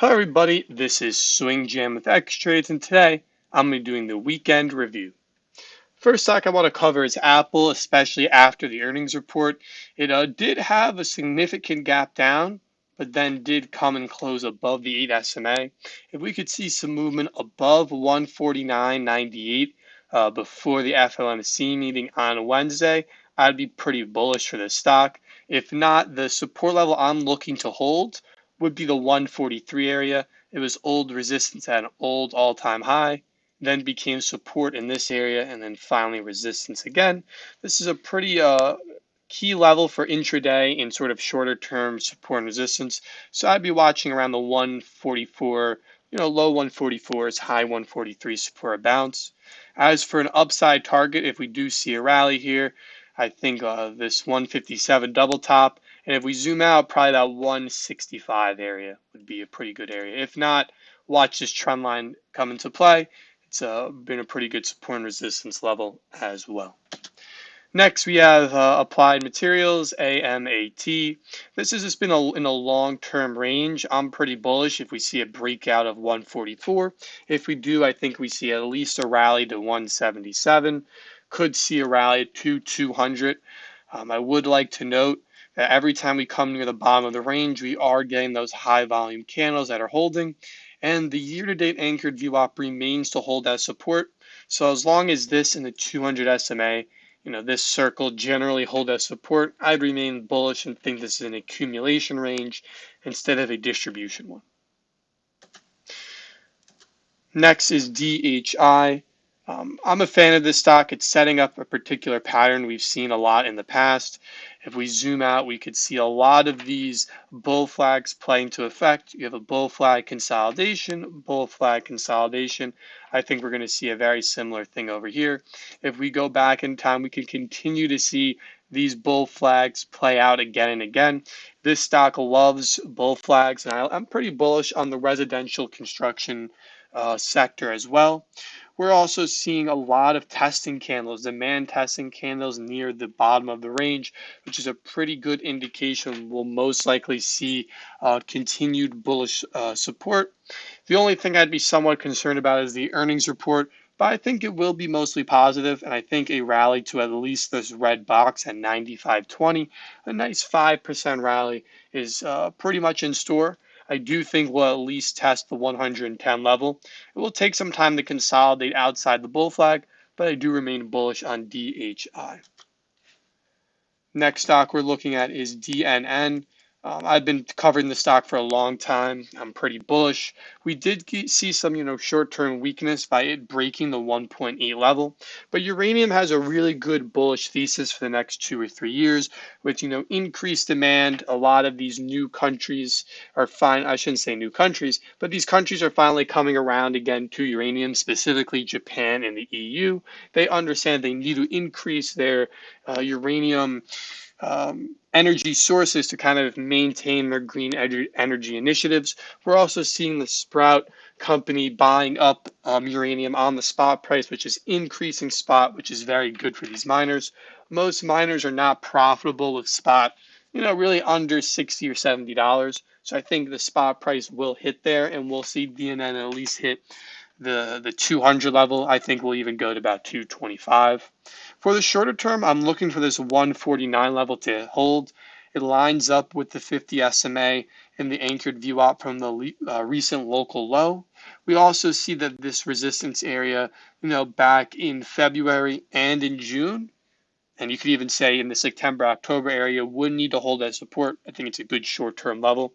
Hello everybody, this is Swing Jam with X Trades and today I'm going to be doing the weekend review. First stock I want to cover is Apple, especially after the earnings report. It uh, did have a significant gap down, but then did come and close above the 8 SMA. If we could see some movement above 149.98 uh, before the FOMC meeting on Wednesday, I'd be pretty bullish for this stock. If not, the support level I'm looking to hold would be the 143 area. It was old resistance at an old all-time high, then became support in this area, and then finally resistance again. This is a pretty uh, key level for intraday in sort of shorter term support and resistance. So I'd be watching around the 144, you know, low 144s, high 143s for a bounce. As for an upside target, if we do see a rally here, I think uh, this 157 double top and if we zoom out, probably that 165 area would be a pretty good area. If not, watch this trend line come into play. It's uh, been a pretty good support and resistance level as well. Next, we have uh, Applied Materials, AMAT. This has just been a, in a long-term range. I'm pretty bullish if we see a breakout of 144. If we do, I think we see at least a rally to 177. Could see a rally to 200. Um, I would like to note that every time we come near the bottom of the range, we are getting those high volume candles that are holding. And the year to date anchored VWAP remains to hold that support. So as long as this and the 200 SMA, you know, this circle generally hold as support, I'd remain bullish and think this is an accumulation range instead of a distribution one. Next is DHI. Um, I'm a fan of this stock. It's setting up a particular pattern we've seen a lot in the past. If we zoom out, we could see a lot of these bull flags playing to effect. You have a bull flag consolidation, bull flag consolidation. I think we're going to see a very similar thing over here. If we go back in time, we can continue to see these bull flags play out again and again. This stock loves bull flags, and I, am pretty bullish on the residential construction uh, sector as well. We're also seeing a lot of testing candles, demand testing candles near the bottom of the range, which is a pretty good indication we'll most likely see uh, continued bullish uh, support. The only thing I'd be somewhat concerned about is the earnings report, but I think it will be mostly positive, and I think a rally to at least this red box at 95.20, a nice 5% rally, is uh, pretty much in store. I do think we'll at least test the 110 level. It will take some time to consolidate outside the bull flag, but I do remain bullish on DHI. Next stock we're looking at is DNN. Um, I've been covering the stock for a long time. I'm pretty bullish. We did see some, you know, short-term weakness by it breaking the 1.8 level, but uranium has a really good bullish thesis for the next two or three years, with you know increased demand. A lot of these new countries are fine. I shouldn't say new countries, but these countries are finally coming around again to uranium, specifically Japan and the EU. They understand they need to increase their uh, uranium um, energy sources to kind of maintain their green energy initiatives. We're also seeing the Sprott company buying up um, uranium on the spot price, which is increasing spot, which is very good for these miners. Most miners are not profitable with spot, you know, really under 60 or $70. So I think the spot price will hit there and we'll see DNN at least hit the, the 200 level. I think we'll even go to about 225. For the shorter term, I'm looking for this 149 level to hold. It lines up with the 50 SMA and the anchored VWAP from the uh, recent local low. We also see that this resistance area, you know, back in February and in June, and you could even say in the September, October area would need to hold that support. I think it's a good short-term level.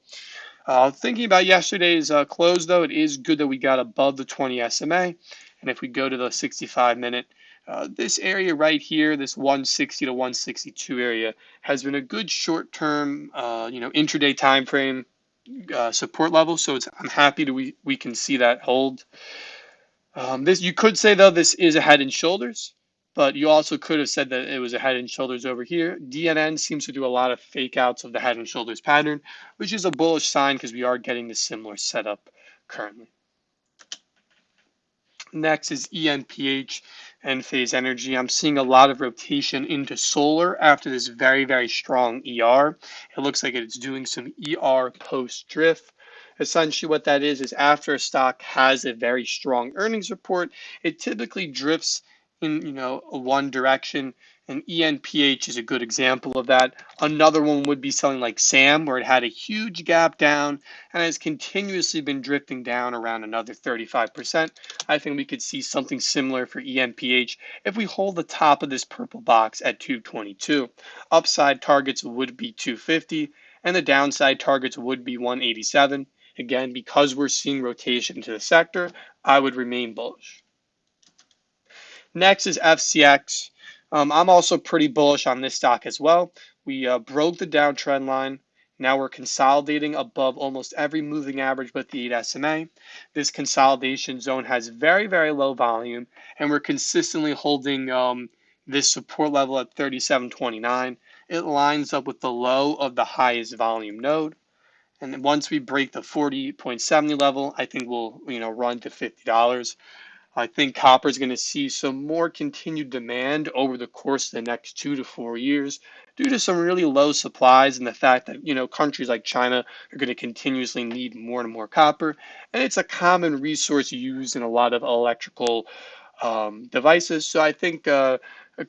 Uh, thinking about yesterday's uh, close, though, it is good that we got above the 20 SMA. And if we go to the 65 minute, uh, this area right here, this 160 to 162 area, has been a good short-term, uh, you know, intraday time frame uh, support level. So it's I'm happy to we we can see that hold. Um, this you could say though this is a head and shoulders, but you also could have said that it was a head and shoulders over here. DNN seems to do a lot of fake outs of the head and shoulders pattern, which is a bullish sign because we are getting the similar setup currently. Next is ENPH. Enphase Energy. I'm seeing a lot of rotation into solar after this very, very strong ER. It looks like it's doing some ER post drift. Essentially, what that is is after a stock has a very strong earnings report, it typically drifts in you know one direction and ENPH is a good example of that. Another one would be something like SAM, where it had a huge gap down and has continuously been drifting down around another 35%. I think we could see something similar for ENPH if we hold the top of this purple box at 222. Upside targets would be 250 and the downside targets would be 187. Again, because we're seeing rotation to the sector, I would remain bullish. Next is FCX. Um, I'm also pretty bullish on this stock as well. We uh, broke the downtrend line. Now we're consolidating above almost every moving average but the 8 SMA. This consolidation zone has very, very low volume, and we're consistently holding um, this support level at 37.29. It lines up with the low of the highest volume node. And once we break the 40.70 level, I think we'll you know run to $50. I think copper is going to see some more continued demand over the course of the next two to four years due to some really low supplies and the fact that you know countries like China are going to continuously need more and more copper, and it's a common resource used in a lot of electrical um, devices. So I think uh,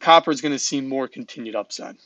copper is going to see more continued upside.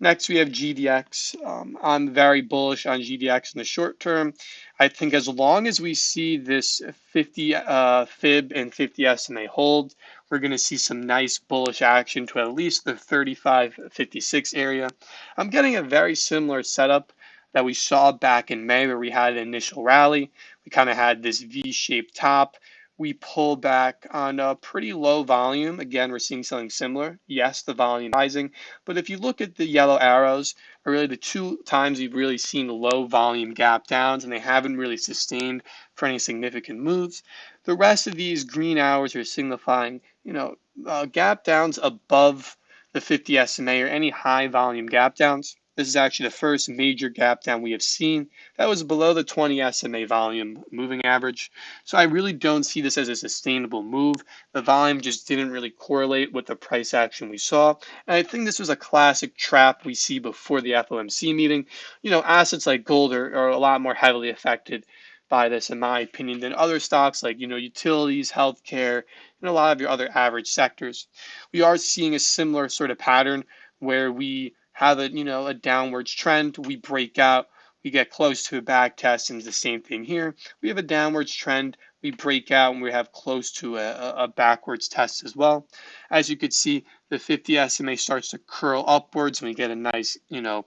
Next, we have GDX. Um, I'm very bullish on GDX in the short term. I think as long as we see this 50 uh, fib and 50 SMA hold, we're going to see some nice bullish action to at least the 35.56 area. I'm getting a very similar setup that we saw back in May where we had an initial rally. We kind of had this V-shaped top we pull back on a pretty low volume. Again, we're seeing something similar. Yes, the volume rising, but if you look at the yellow arrows, are really the two times we've really seen low volume gap downs, and they haven't really sustained for any significant moves. The rest of these green hours are signifying, you know, uh, gap downs above the 50 SMA or any high volume gap downs. This is actually the first major gap down we have seen. That was below the 20 SMA volume moving average. So I really don't see this as a sustainable move. The volume just didn't really correlate with the price action we saw. And I think this was a classic trap we see before the FOMC meeting. You know, assets like gold are, are a lot more heavily affected by this, in my opinion, than other stocks like, you know, utilities, healthcare, and a lot of your other average sectors. We are seeing a similar sort of pattern where we have a you know a downwards trend. We break out, we get close to a back test, and it's the same thing here. We have a downwards trend. We break out and we have close to a, a backwards test as well. As you can see, the 50 SMA starts to curl upwards and we get a nice, you know,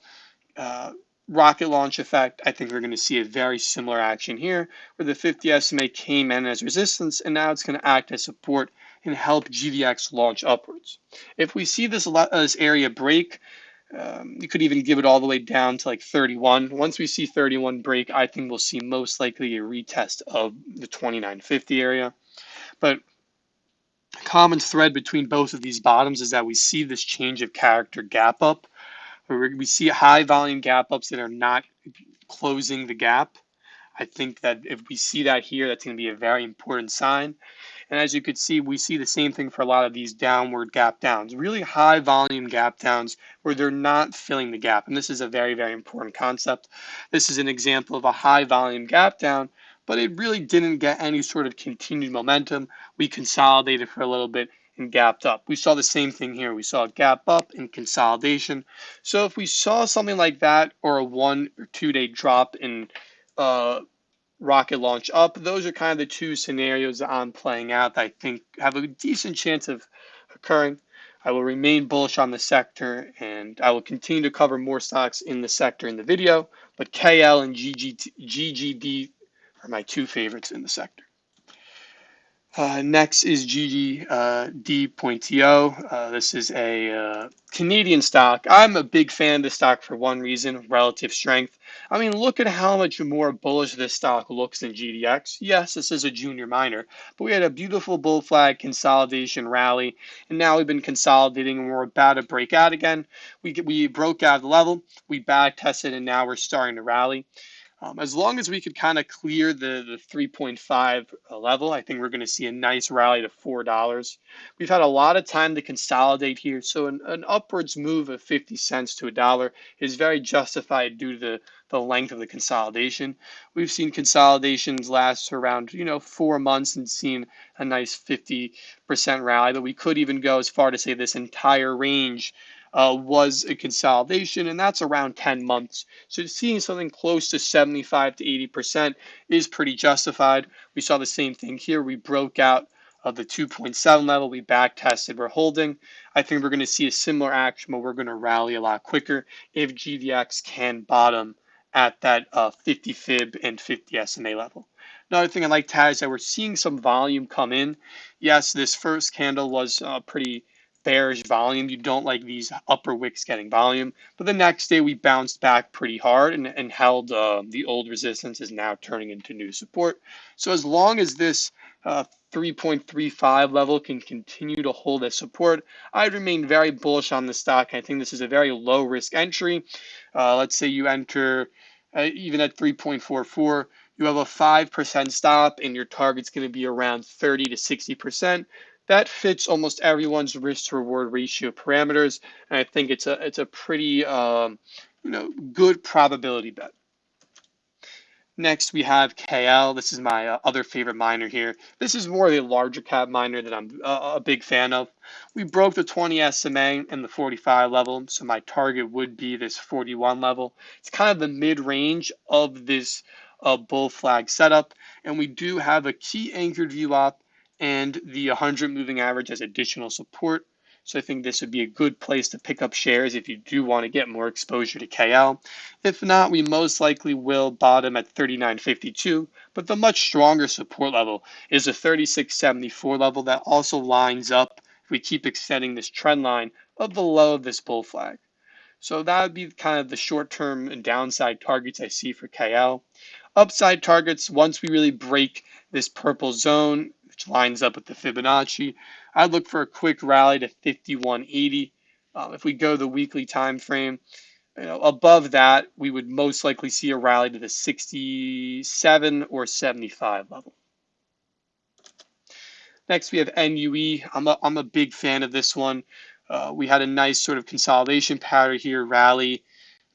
uh, rocket launch effect. I think we're going to see a very similar action here where the 50 SMA came in as resistance and now it's going to act as support and help GDX launch upwards. If we see this, this area break, um, you could even give it all the way down to like 31. Once we see 31 break, I think we'll see most likely a retest of the 2950 area. But a common thread between both of these bottoms is that we see this change of character gap up. We see high volume gap ups that are not closing the gap. I think that if we see that here, that's going to be a very important sign. And as you could see, we see the same thing for a lot of these downward gap downs, really high volume gap downs where they're not filling the gap. And this is a very, very important concept. This is an example of a high volume gap down, but it really didn't get any sort of continued momentum. We consolidated for a little bit and gapped up. We saw the same thing here. We saw a gap up and consolidation. So if we saw something like that or a one or two day drop in uh, rocket launch up. Those are kind of the two scenarios that I'm playing out that I think have a decent chance of occurring. I will remain bullish on the sector and I will continue to cover more stocks in the sector in the video, but KL and GGD are my two favorites in the sector. Uh, next is GGD.TO. Uh, uh, this is a uh, Canadian stock. I'm a big fan of this stock for one reason, relative strength. I mean, look at how much more bullish this stock looks than GDX. Yes, this is a junior miner, but we had a beautiful bull flag consolidation rally, and now we've been consolidating and we're about to break out again. We, we broke out of the level, we back tested, and now we're starting to rally. Um, as long as we could kind of clear the, the 3.5 level, I think we're going to see a nice rally to $4. We've had a lot of time to consolidate here, so an, an upwards move of 50 cents to a dollar is very justified due to the, the length of the consolidation. We've seen consolidations last around, you know, four months and seen a nice 50% rally, but we could even go as far to say this entire range uh, was a consolidation, and that's around 10 months. So seeing something close to 75 to 80% is pretty justified. We saw the same thing here. We broke out of the 2.7 level. We back tested. We're holding. I think we're going to see a similar action, but we're going to rally a lot quicker if GDX can bottom at that uh, 50 fib and 50 SMA level. Another thing I'd like to add is that we're seeing some volume come in. Yes, this first candle was uh, pretty bearish volume. You don't like these upper wicks getting volume. But the next day we bounced back pretty hard and, and held uh, the old resistance is now turning into new support. So as long as this uh, 3.35 level can continue to hold as support, I remain very bullish on the stock. I think this is a very low risk entry. Uh, let's say you enter uh, even at 3.44 you have a 5% stop and your target's going to be around 30 to 60% that fits almost everyone's risk to reward ratio parameters. And I think it's a, it's a pretty, um, you know, good probability bet. Next, we have KL. This is my uh, other favorite miner here. This is more the larger cap miner that I'm uh, a big fan of. We broke the 20 SMA and the 45 level, so my target would be this 41 level. It's kind of the mid-range of this uh, bull flag setup, and we do have a key anchored VWAP and the 100 moving average as additional support. So I think this would be a good place to pick up shares if you do want to get more exposure to KL. If not, we most likely will bottom at 39.52, but the much stronger support level is a 36.74 level that also lines up if we keep extending this trend line of the low of this bull flag. So that would be kind of the short-term and downside targets I see for KL. Upside targets, once we really break this purple zone, lines up with the Fibonacci. I'd look for a quick rally to 5180. Um, if we go the weekly time frame, you know, above that, we would most likely see a rally to the 67 or 75 level. Next, we have NUE. I'm a, I'm a big fan of this one. Uh, we had a nice sort of consolidation pattern here, rally,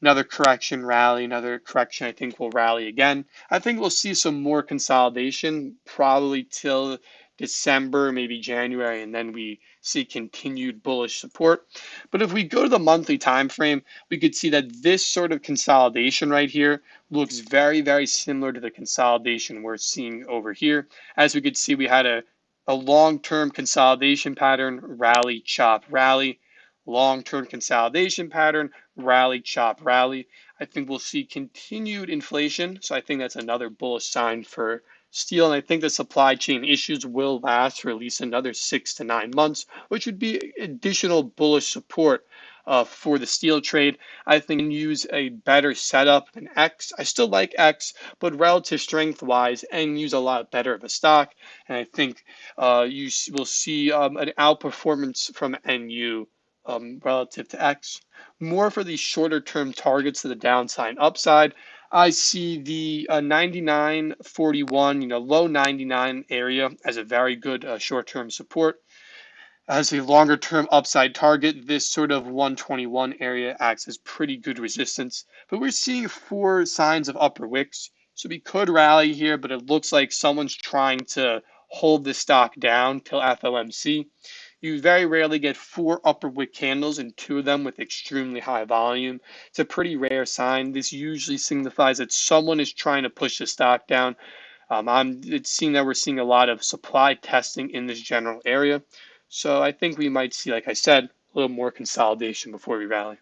another correction, rally, another correction. I think we'll rally again. I think we'll see some more consolidation probably till December, maybe January, and then we see continued bullish support. But if we go to the monthly time frame, we could see that this sort of consolidation right here looks very, very similar to the consolidation we're seeing over here. As we could see, we had a, a long-term consolidation pattern, rally, chop, rally long-term consolidation pattern, rally, chop, rally. I think we'll see continued inflation. So I think that's another bullish sign for steel. And I think the supply chain issues will last for at least another six to nine months, which would be additional bullish support uh, for the steel trade. I think use a better setup than X. I still like X, but relative strength wise, and use a lot better of a stock. And I think uh, you will see um, an outperformance from NUE um, relative to X. More for these shorter term targets to the downside upside. I see the uh, 99.41, you know, low 99 area as a very good uh, short term support. As a longer term upside target, this sort of 121 area acts as pretty good resistance. But we're seeing four signs of upper wicks. So we could rally here, but it looks like someone's trying to hold the stock down till FOMC. You very rarely get four upper wick candles and two of them with extremely high volume. It's a pretty rare sign. This usually signifies that someone is trying to push the stock down. Um, I'm, it's seen that we're seeing a lot of supply testing in this general area. So I think we might see, like I said, a little more consolidation before we rally.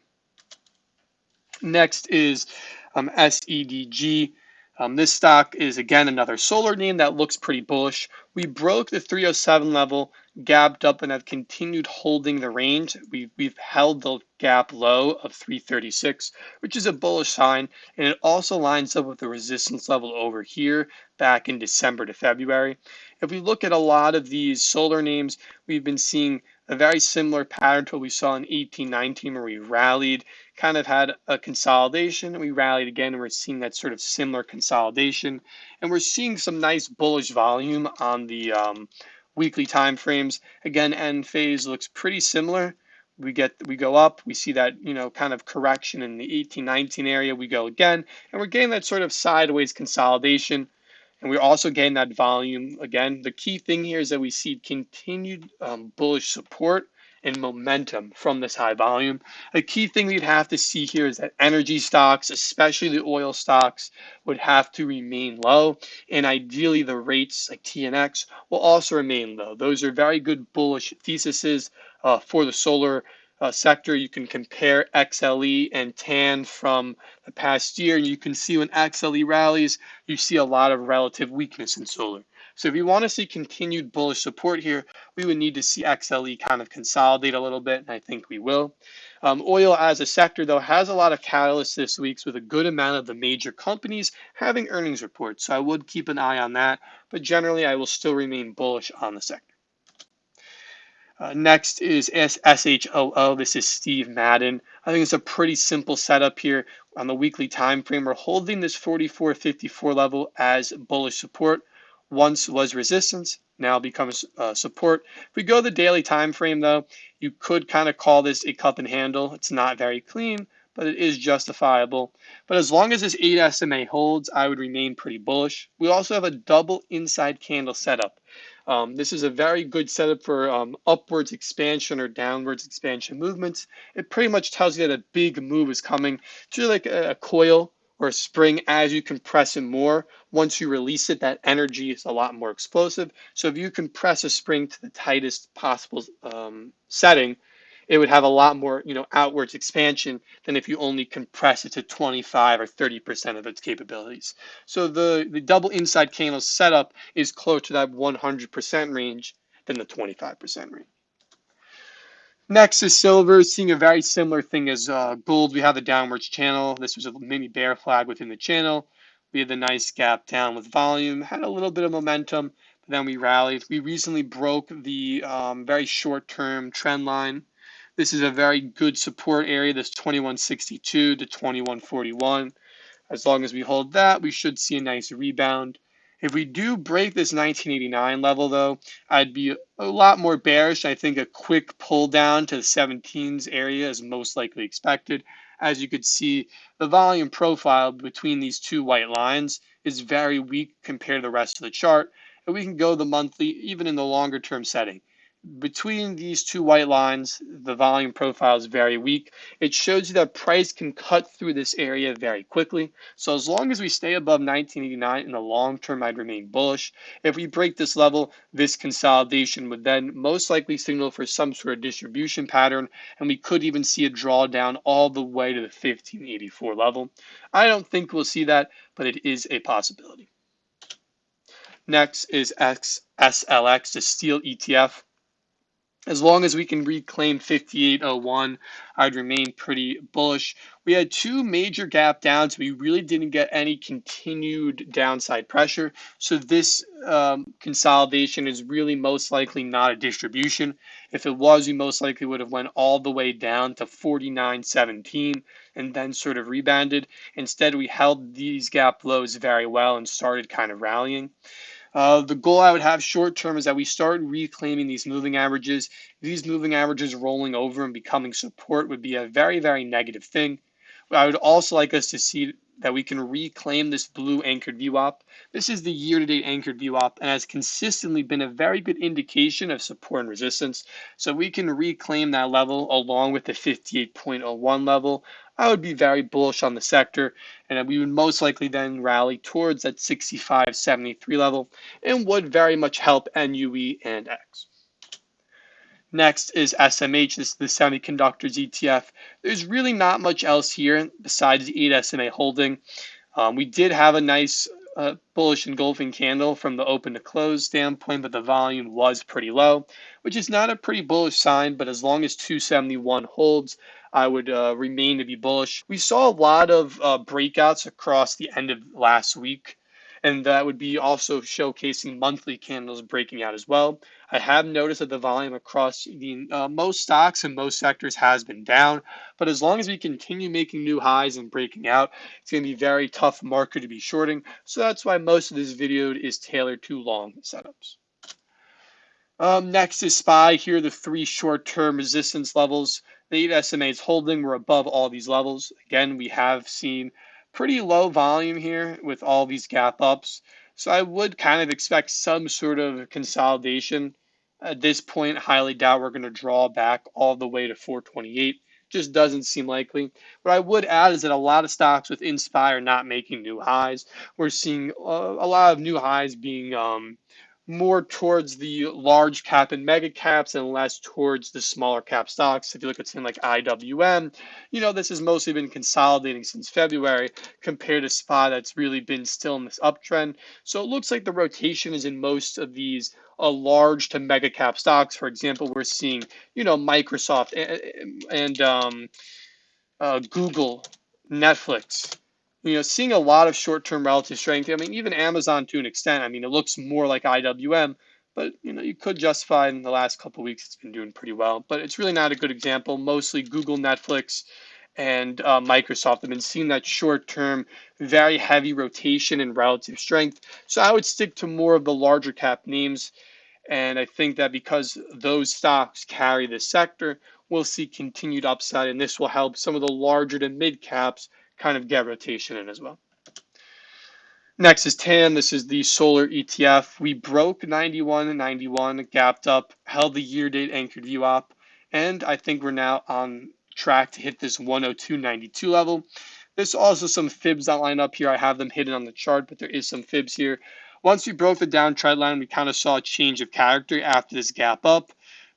Next is um, SEDG. Um, this stock is again another solar name that looks pretty bullish. We broke the 307 level, gapped up, and have continued holding the range. We've, we've held the gap low of 336, which is a bullish sign, and it also lines up with the resistance level over here back in December to February. If we look at a lot of these solar names, we've been seeing a very similar pattern to what we saw in 1819 where we rallied, kind of had a consolidation, and we rallied again, and we're seeing that sort of similar consolidation. And we're seeing some nice bullish volume on the um, weekly time frames. Again, Enphase looks pretty similar. we get we go up we see that you know kind of correction in the 18 19 area we go again and we're getting that sort of sideways consolidation and we're also getting that volume again the key thing here is that we see continued um, bullish support and momentum from this high volume. A key thing we'd have to see here is that energy stocks, especially the oil stocks, would have to remain low. And ideally, the rates like TNX will also remain low. Those are very good bullish theses uh, for the solar uh, sector. You can compare XLE and TAN from the past year. And you can see when XLE rallies, you see a lot of relative weakness in solar. So if you want to see continued bullish support here, we would need to see XLE kind of consolidate a little bit, and I think we will. Um, oil as a sector, though, has a lot of catalysts this week with a good amount of the major companies having earnings reports. So I would keep an eye on that, but generally I will still remain bullish on the sector. Uh, next is SHOO. This is Steve Madden. I think it's a pretty simple setup here on the weekly time frame. We're holding this 44.54 level as bullish support once was resistance, now becomes uh, support. If we go the daily time frame though, you could kind of call this a cup and handle. It's not very clean, but it is justifiable. But as long as this 8 SMA holds, I would remain pretty bullish. We also have a double inside candle setup. Um, this is a very good setup for um, upwards expansion or downwards expansion movements. It pretty much tells you that a big move is coming. It's really like a, a coil or spring as you compress it more. Once you release it, that energy is a lot more explosive. So if you compress a spring to the tightest possible um, setting, it would have a lot more, you know, outwards expansion than if you only compress it to 25 or 30% of its capabilities. So the, the double inside candle setup is closer to that 100% range than the 25% range. Next is silver, seeing a very similar thing as uh, gold. We have the downwards channel. This was a mini bear flag within the channel. We had the nice gap down with volume, had a little bit of momentum, but then we rallied. We recently broke the um, very short term trend line. This is a very good support area, this 2162 to 2141. As long as we hold that, we should see a nice rebound. If we do break this 1989 level, though, I'd be a lot more bearish. I think a quick pull down to the 17s area is most likely expected. As you could see, the volume profile between these two white lines is very weak compared to the rest of the chart. And we can go the monthly, even in the longer term setting between these two white lines, the volume profile is very weak. It shows you that price can cut through this area very quickly. So as long as we stay above 1989 in the long term, I'd remain bullish. If we break this level, this consolidation would then most likely signal for some sort of distribution pattern, and we could even see a drawdown all the way to the 1584 level. I don't think we'll see that, but it is a possibility. Next is XSLX, the steel ETF as long as we can reclaim 5801, I'd remain pretty bullish. We had two major gap downs. We really didn't get any continued downside pressure. So this um, consolidation is really most likely not a distribution. If it was, we most likely would have went all the way down to 49.17 and then sort of rebounded. Instead, we held these gap lows very well and started kind of rallying. Uh, the goal I would have short term is that we start reclaiming these moving averages. These moving averages rolling over and becoming support would be a very, very negative thing. I would also like us to see that we can reclaim this blue anchored VWAP. This is the year-to-date anchored VWAP and has consistently been a very good indication of support and resistance. So we can reclaim that level along with the 58.01 level. I would be very bullish on the sector, and we would most likely then rally towards that 65.73 level and would very much help NUE and X. Next is SMH, this is the semiconductors ETF. There's really not much else here besides the 8 SMA holding. Um, we did have a nice uh, bullish engulfing candle from the open to close standpoint, but the volume was pretty low, which is not a pretty bullish sign. But as long as 271 holds, I would uh, remain to be bullish. We saw a lot of uh, breakouts across the end of last week, and that would be also showcasing monthly candles breaking out as well. I have noticed that the volume across the uh, most stocks and most sectors has been down, but as long as we continue making new highs and breaking out, it's going to be very tough market to be shorting. So that's why most of this video is tailored to long setups. Um, next is SPY. Here are the three short-term resistance levels. The 8 SMA is holding. We're above all these levels. Again, we have seen pretty low volume here with all these gap ups. So I would kind of expect some sort of consolidation. At this point, highly doubt we're going to draw back all the way to 428. Just doesn't seem likely. What I would add is that a lot of stocks within SPY not making new highs. We're seeing a, a lot of new highs being um, more towards the large cap and mega caps and less towards the smaller cap stocks. If you look at something like IWM, you know, this has mostly been consolidating since February compared to SPY that's really been still in this uptrend. So it looks like the rotation is in most of these uh, large to mega cap stocks. For example, we're seeing, you know, Microsoft and, and um, uh, Google, Netflix, you know, seeing a lot of short-term relative strength. I mean, even Amazon to an extent. I mean, it looks more like IWM, but you know, you could justify in the last couple weeks it's been doing pretty well. But it's really not a good example. Mostly Google, Netflix, and uh, Microsoft have been seeing that short-term, very heavy rotation and relative strength. So I would stick to more of the larger cap names. And I think that because those stocks carry this sector, we'll see continued upside, and this will help some of the larger to mid caps kind of get rotation in as well. Next is TAN. This is the solar ETF. We broke 91 and 91, gapped up, held the year date anchored VWAP, and I think we're now on track to hit this 102.92 level. There's also some fibs that line up here. I have them hidden on the chart, but there is some fibs here. Once we broke the downtrend line, we kind of saw a change of character after this gap up.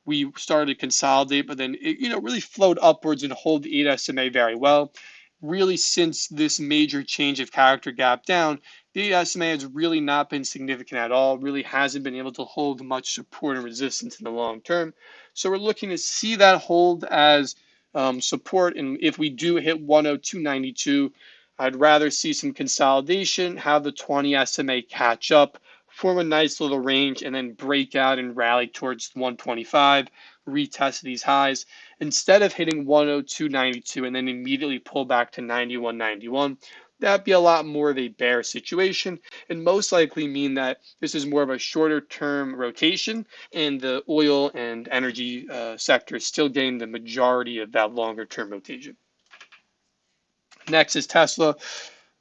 We started to consolidate, but then it, you know, really flowed upwards and hold the 8 SMA very well really since this major change of character gap down, the SMA has really not been significant at all, really hasn't been able to hold much support and resistance in the long term. So we're looking to see that hold as um, support. And if we do hit 102.92, I'd rather see some consolidation, have the 20 SMA catch up, form a nice little range, and then break out and rally towards 125, retest these highs instead of hitting 102.92 and then immediately pull back to 91.91 that'd be a lot more of a bear situation and most likely mean that this is more of a shorter term rotation and the oil and energy uh, sector is still getting the majority of that longer term rotation. Next is Tesla.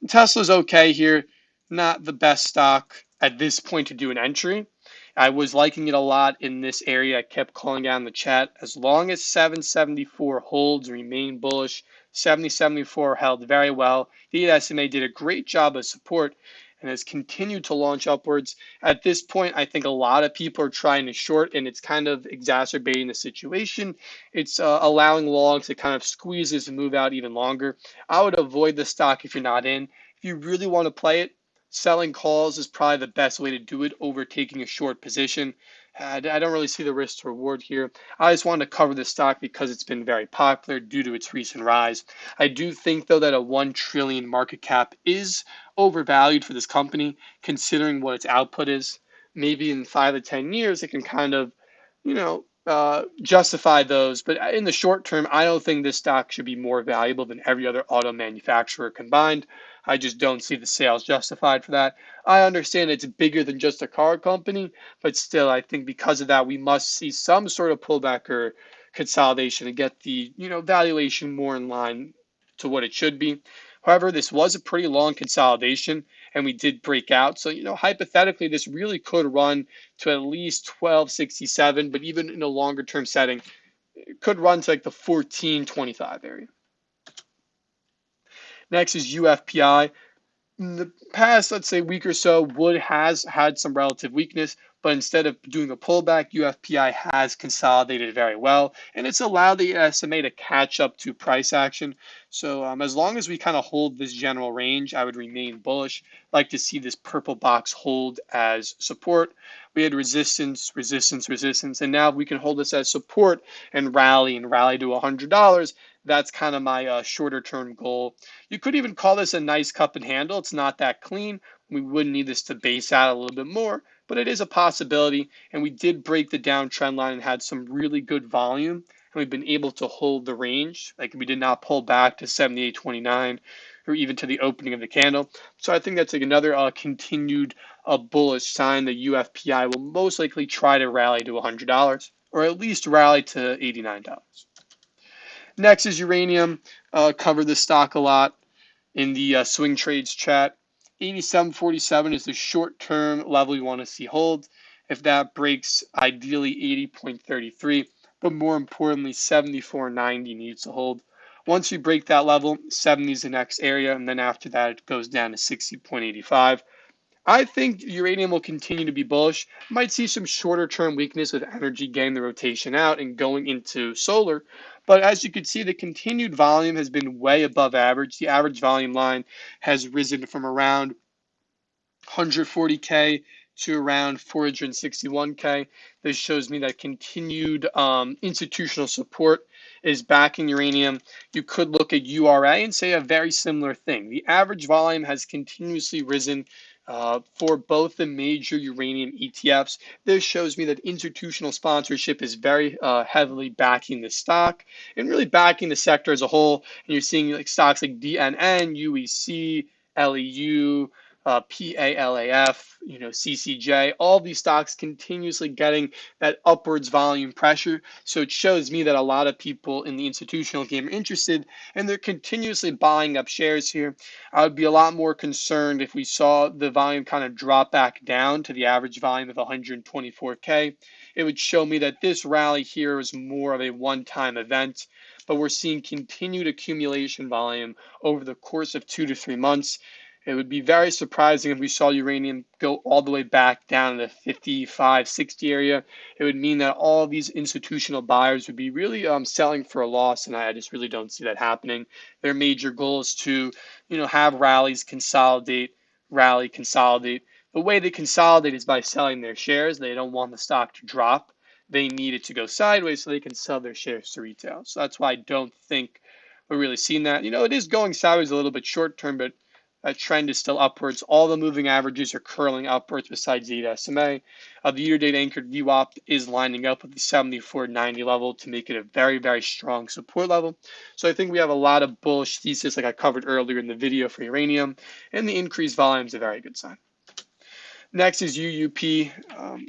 Tesla's okay here, not the best stock at this point to do an entry. I was liking it a lot in this area. I kept calling down the chat. As long as 774 holds, remain bullish. 7074 held very well. The SMA did a great job of support and has continued to launch upwards. At this point, I think a lot of people are trying to short, and it's kind of exacerbating the situation. It's uh, allowing longs to kind of squeeze this and move out even longer. I would avoid the stock if you're not in. If you really want to play it, selling calls is probably the best way to do it over taking a short position. I don't really see the risk to reward here. I just wanted to cover this stock because it's been very popular due to its recent rise. I do think, though, that a 1 trillion market cap is overvalued for this company, considering what its output is. Maybe in five to 10 years, it can kind of, you know, uh, justify those. But in the short term, I don't think this stock should be more valuable than every other auto manufacturer combined. I just don't see the sales justified for that. I understand it's bigger than just a car company, but still, I think because of that, we must see some sort of pullback or consolidation to get the you know valuation more in line to what it should be. However, this was a pretty long consolidation and we did break out. So, you know, hypothetically, this really could run to at least 1267, but even in a longer term setting, it could run to like the 1425 area. Next is UFPI. In the past, let's say week or so, Wood has had some relative weakness, but instead of doing a pullback, UFPI has consolidated very well, and it's allowed the SMA to catch up to price action. So um, as long as we kind of hold this general range, I would remain bullish. like to see this purple box hold as support. We had resistance, resistance, resistance, and now we can hold this as support and rally and rally to $100 that's kind of my uh, shorter term goal. You could even call this a nice cup and handle. It's not that clean. We would need this to base out a little bit more, but it is a possibility. And we did break the downtrend line and had some really good volume. And we've been able to hold the range. Like we did not pull back to 78.29 or even to the opening of the candle. So I think that's like another uh, continued uh, bullish sign that UFPI will most likely try to rally to $100 or at least rally to $89. Next is uranium. Uh, covered the stock a lot in the uh, swing trades chat. 87.47 is the short term level you want to see hold. If that breaks, ideally 80.33, but more importantly, 74.90 needs to hold. Once you break that level, 70 is the next area, and then after that, it goes down to 60.85. I think uranium will continue to be bullish. Might see some shorter term weakness with energy getting the rotation out and going into solar. But as you can see, the continued volume has been way above average. The average volume line has risen from around 140K to around 461K. This shows me that continued um, institutional support is backing uranium. You could look at URA and say a very similar thing. The average volume has continuously risen uh, for both the major uranium ETFs. This shows me that institutional sponsorship is very uh, heavily backing the stock and really backing the sector as a whole. And you're seeing like stocks like DNN, UEC, LEU, uh, PALAF, you know, CCJ, all these stocks continuously getting that upwards volume pressure. So it shows me that a lot of people in the institutional game are interested and they're continuously buying up shares here. I would be a lot more concerned if we saw the volume kind of drop back down to the average volume of 124K. It would show me that this rally here is more of a one time event but we're seeing continued accumulation volume over the course of two to three months. It would be very surprising if we saw uranium go all the way back down to the 55, 60 area. It would mean that all these institutional buyers would be really um, selling for a loss, and I just really don't see that happening. Their major goal is to, you know, have rallies, consolidate, rally, consolidate. The way they consolidate is by selling their shares. They don't want the stock to drop. They need it to go sideways so they can sell their shares to retail. So that's why I don't think we're really seeing that. You know, it is going sideways a little bit short term, but that trend is still upwards. All the moving averages are curling upwards besides the SMA. Uh, the year-to-date anchored VWAP is lining up with the 74.90 level to make it a very, very strong support level. So I think we have a lot of bullish thesis like I covered earlier in the video for uranium, and the increased volume is a very good sign. Next is UUP. Um,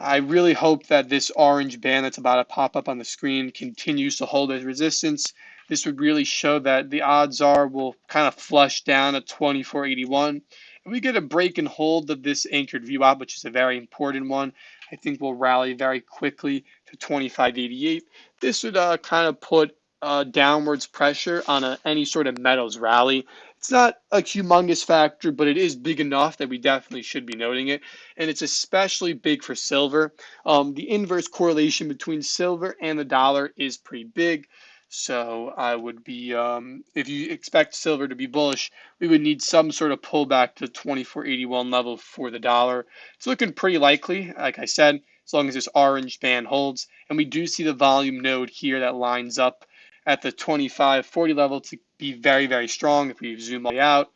I really hope that this orange band that's about to pop up on the screen continues to hold as resistance this would really show that the odds are we'll kind of flush down at 2481. If we get a break and hold of this anchored view VWAP, which is a very important one, I think we'll rally very quickly to 2588. This would uh, kind of put uh, downwards pressure on a, any sort of metals rally. It's not a humongous factor, but it is big enough that we definitely should be noting it. And it's especially big for silver. Um, the inverse correlation between silver and the dollar is pretty big. So I would be, um, if you expect silver to be bullish, we would need some sort of pullback to 24.81 level for the dollar. It's looking pretty likely, like I said, as long as this orange band holds. And we do see the volume node here that lines up at the 25.40 level to be very, very strong if we zoom all the way out.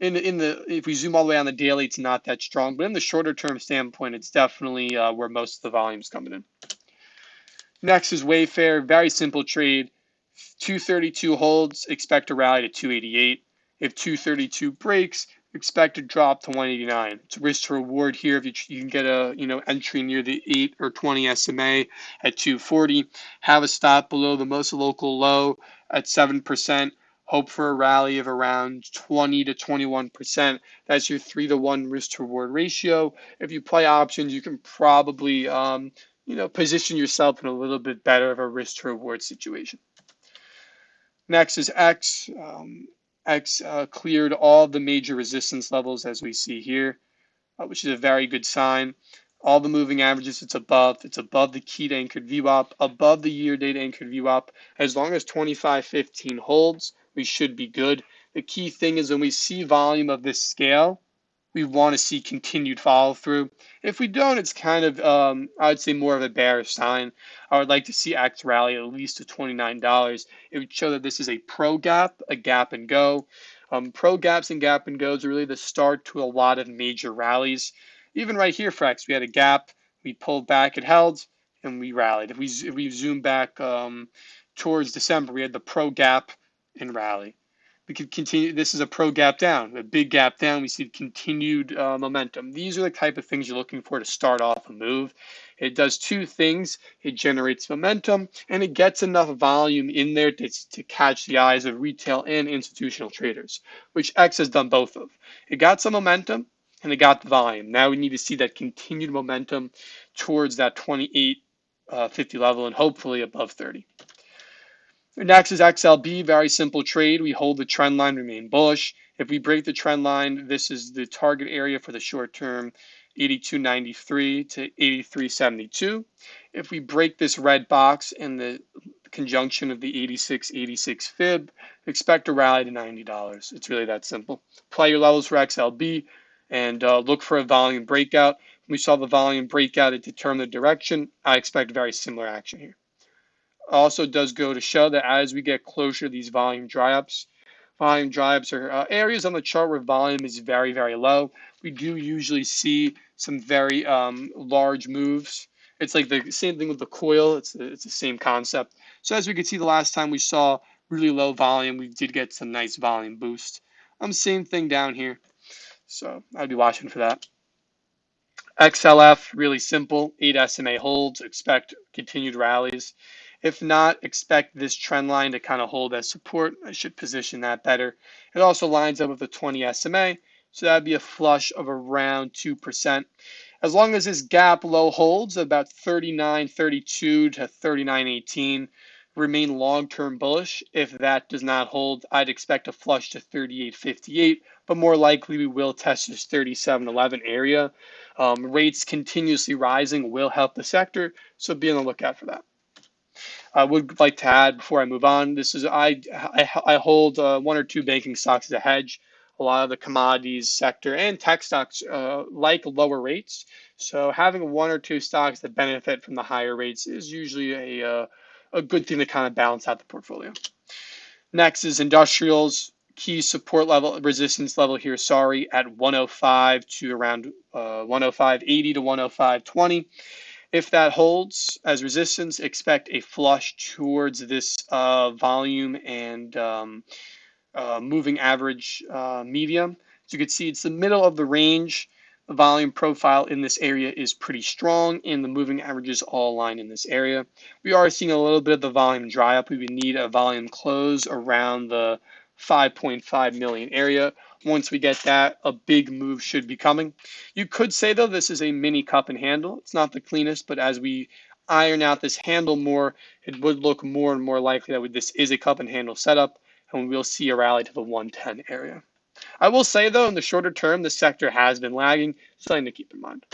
In the, in the if we zoom all the way on the daily, it's not that strong, but in the shorter term standpoint, it's definitely uh, where most of the volume's coming in. Next is Wayfair, very simple trade. 232 holds, expect a rally to 288. If 232 breaks, expect to drop to 189. It's risk to reward here if you, you, can get a you know entry near the 8 or 20 SMA at 240. Have a stop below the most local low at 7%. Hope for a rally of around 20 to 21%. That's your 3 to 1 risk to reward ratio. If you play options, you can probably um, you know position yourself in a little bit better of a risk to reward situation. Next is X. Um, X uh, cleared all the major resistance levels as we see here, uh, which is a very good sign. All the moving averages, it's above. It's above the key to anchored VWAP, above the year date anchored VWAP. As long as 2515 holds, we should be good. The key thing is when we see volume of this scale, we want to see continued follow through. If we don't, it's kind of, um, I would say, more of a bearish sign. I would like to see X rally at least to $29. It would show that this is a pro gap, a gap and go. Um, pro gaps and gap and goes are really the start to a lot of major rallies. Even right here for X, we had a gap, we pulled back, it held, and we rallied. If we, if we zoom back um, towards December, we had the pro gap and rally. We could continue. This is a pro gap down, a big gap down. We see continued uh, momentum. These are the type of things you're looking for to start off a move. It does two things. It generates momentum and it gets enough volume in there to, to catch the eyes of retail and institutional traders, which X has done both of. It got some momentum and it got the volume. Now we need to see that continued momentum towards that 28 uh, 50 level and hopefully above 30. Next is XLB, very simple trade. We hold the trend line, remain bullish. If we break the trend line, this is the target area for the short term, 82.93 to 83.72. If we break this red box in the conjunction of the 86.86 fib, expect a rally to $90. It's really that simple. Play your levels for XLB and uh, look for a volume breakout. We saw the volume breakout, it determined the direction. I expect very similar action here also does go to show that as we get closer to these volume dry-ups, volume dry-ups are uh, areas on the chart where volume is very, very low. We do usually see some very um, large moves. It's like the same thing with the coil. It's the, it's the same concept. So as we could see the last time we saw really low volume, we did get some nice volume boost. Um, same thing down here. So I'd be watching for that. XLF, really simple. 8 SMA holds. Expect continued rallies. If not, expect this trend line to kind of hold as support. I should position that better. It also lines up with the 20 SMA, so that'd be a flush of around 2%. As long as this gap low holds about 39.32 to 39.18, remain long-term bullish. If that does not hold, I'd expect a flush to 38.58, but more likely we will test this 37.11 area. Um, rates continuously rising will help the sector, so be on the lookout for that. I would like to add before I move on. This is I I, I hold uh, one or two banking stocks as a hedge. A lot of the commodities sector and tech stocks uh, like lower rates. So having one or two stocks that benefit from the higher rates is usually a uh, a good thing to kind of balance out the portfolio. Next is industrials. Key support level, resistance level here, sorry, at 105 to around uh, 105.80 to 105.20. If that holds as resistance, expect a flush towards this uh, volume and um, uh, moving average uh, medium. As you can see, it's the middle of the range. The volume profile in this area is pretty strong and the moving averages all align in this area. We are seeing a little bit of the volume dry up. We would need a volume close around the 5.5 million area. Once we get that, a big move should be coming. You could say, though, this is a mini cup and handle. It's not the cleanest, but as we iron out this handle more, it would look more and more likely that this is a cup and handle setup, and we'll see a rally to the 110 area. I will say, though, in the shorter term, the sector has been lagging, something to keep in mind.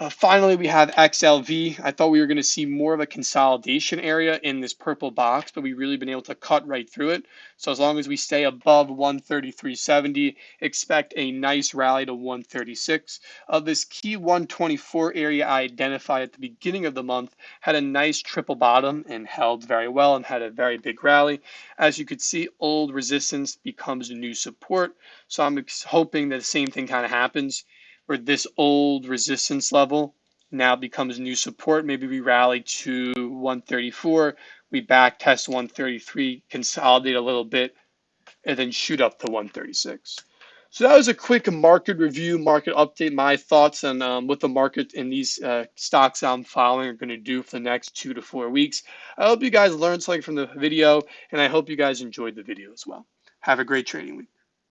Uh, finally, we have XLV. I thought we were going to see more of a consolidation area in this purple box, but we've really been able to cut right through it. So as long as we stay above 133.70, expect a nice rally to 136. Uh, this key 124 area I identified at the beginning of the month had a nice triple bottom and held very well and had a very big rally. As you could see, old resistance becomes new support. So I'm hoping that the same thing kind of happens where this old resistance level now becomes new support. Maybe we rally to 134, we back test 133, consolidate a little bit, and then shoot up to 136. So that was a quick market review, market update, my thoughts on um, what the market and these uh, stocks I'm following are going to do for the next two to four weeks. I hope you guys learned something from the video, and I hope you guys enjoyed the video as well. Have a great trading week.